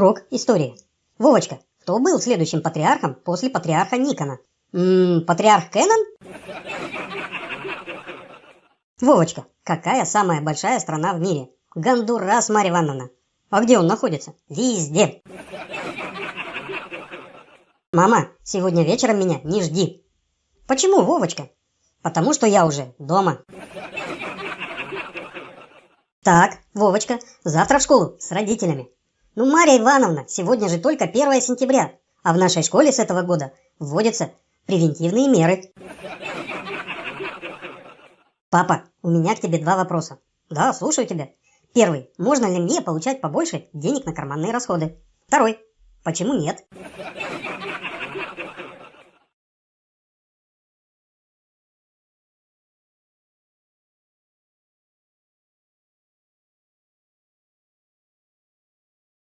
Урок истории. Вовочка, кто был следующим патриархом после патриарха Никона? Ммм, патриарх Кеннон? Вовочка, какая самая большая страна в мире? Гондурас, Марья Ивановна. А где он находится? Везде. Мама, сегодня вечером меня не жди. Почему, Вовочка? Потому что я уже дома. Так, Вовочка, завтра в школу с родителями. Ну, Марья Ивановна, сегодня же только 1 сентября, а в нашей школе с этого года вводятся превентивные меры. Папа, у меня к тебе два вопроса. Да, слушаю тебя. Первый. Можно ли мне получать побольше денег на карманные расходы? Второй. Почему нет?